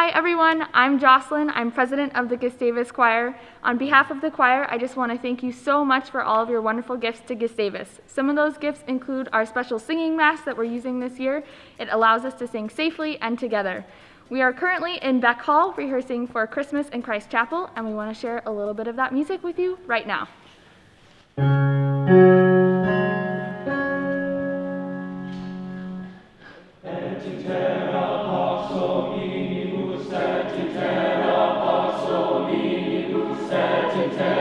Hi everyone, I'm Jocelyn. I'm president of the Gustavus Choir. On behalf of the choir, I just want to thank you so much for all of your wonderful gifts to Gustavus. Some of those gifts include our special singing mask that we're using this year. It allows us to sing safely and together. We are currently in Beck Hall rehearsing for Christmas in Christ Chapel, and we want to share a little bit of that music with you right now. And Domini, Sed in terra, Pax Domini, Sed in terra,